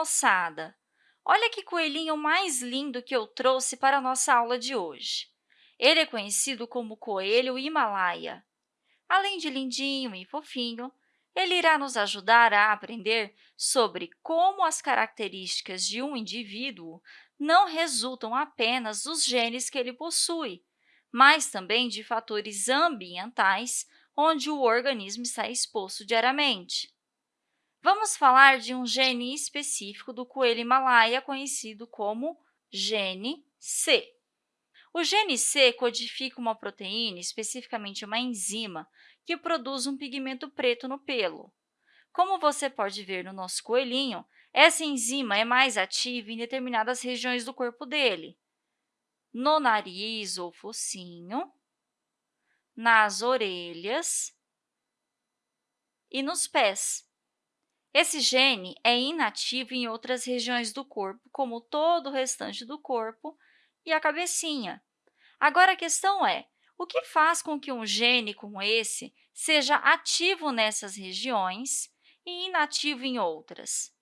moçada! Olha que coelhinho mais lindo que eu trouxe para a nossa aula de hoje. Ele é conhecido como coelho Himalaia. Além de lindinho e fofinho, ele irá nos ajudar a aprender sobre como as características de um indivíduo não resultam apenas dos genes que ele possui, mas também de fatores ambientais onde o organismo está exposto diariamente. Vamos falar de um gene específico do coelho Himalaia, conhecido como gene C. O gene C codifica uma proteína, especificamente uma enzima, que produz um pigmento preto no pelo. Como você pode ver no nosso coelhinho, essa enzima é mais ativa em determinadas regiões do corpo dele, no nariz ou focinho, nas orelhas e nos pés. Esse gene é inativo em outras regiões do corpo, como todo o restante do corpo e a cabecinha. Agora, a questão é, o que faz com que um gene como esse seja ativo nessas regiões e inativo em outras?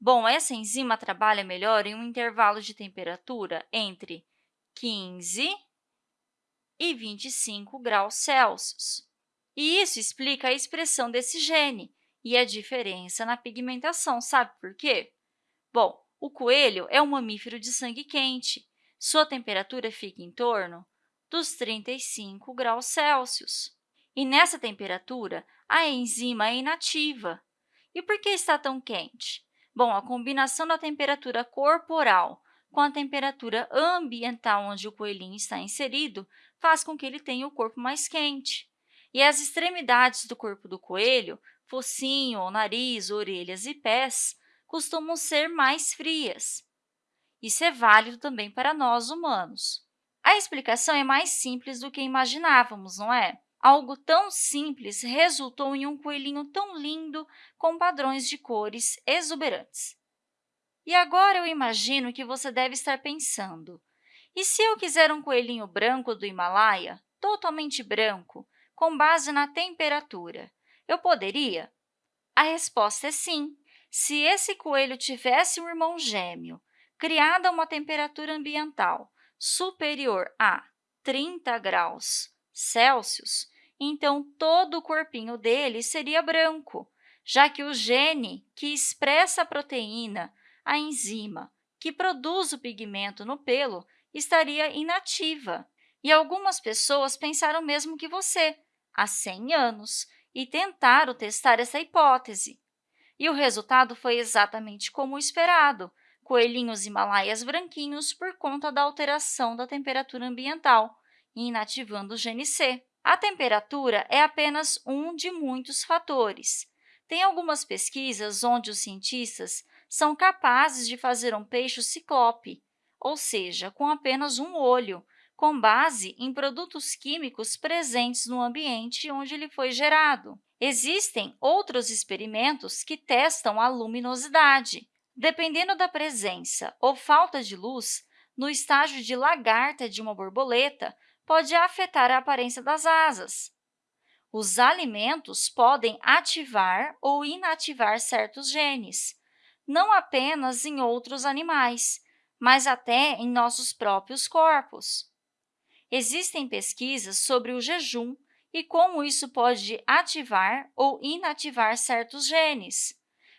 Bom, essa enzima trabalha melhor em um intervalo de temperatura entre 15 e 25 graus Celsius. E isso explica a expressão desse gene, e a diferença na pigmentação. Sabe por quê? Bom, o coelho é um mamífero de sangue quente. Sua temperatura fica em torno dos 35 graus Celsius. E nessa temperatura, a enzima é inativa. E por que está tão quente? Bom, a combinação da temperatura corporal com a temperatura ambiental onde o coelhinho está inserido faz com que ele tenha o corpo mais quente. E as extremidades do corpo do coelho focinho, nariz, orelhas e pés costumam ser mais frias. Isso é válido também para nós humanos. A explicação é mais simples do que imaginávamos, não é? Algo tão simples resultou em um coelhinho tão lindo com padrões de cores exuberantes. E agora eu imagino que você deve estar pensando, e se eu quiser um coelhinho branco do Himalaia, totalmente branco, com base na temperatura, eu poderia? A resposta é sim. Se esse coelho tivesse um irmão gêmeo, criado a uma temperatura ambiental superior a 30 graus Celsius, então todo o corpinho dele seria branco, já que o gene que expressa a proteína, a enzima, que produz o pigmento no pelo, estaria inativa. E algumas pessoas pensaram mesmo que você, há 100 anos, e tentaram testar essa hipótese. E o resultado foi exatamente como esperado, coelhinhos himalaias branquinhos por conta da alteração da temperatura ambiental, inativando o gene C. A temperatura é apenas um de muitos fatores. Tem algumas pesquisas onde os cientistas são capazes de fazer um peixe ciclope, ou seja, com apenas um olho, com base em produtos químicos presentes no ambiente onde ele foi gerado. Existem outros experimentos que testam a luminosidade. Dependendo da presença ou falta de luz, no estágio de lagarta de uma borboleta, pode afetar a aparência das asas. Os alimentos podem ativar ou inativar certos genes, não apenas em outros animais, mas até em nossos próprios corpos. Existem pesquisas sobre o jejum e como isso pode ativar ou inativar certos genes.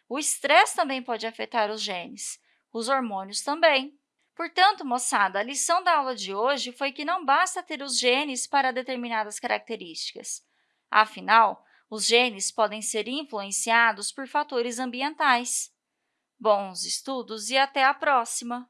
O estresse também pode afetar os genes, os hormônios também. Portanto, moçada, a lição da aula de hoje foi que não basta ter os genes para determinadas características. Afinal, os genes podem ser influenciados por fatores ambientais. Bons estudos e até a próxima!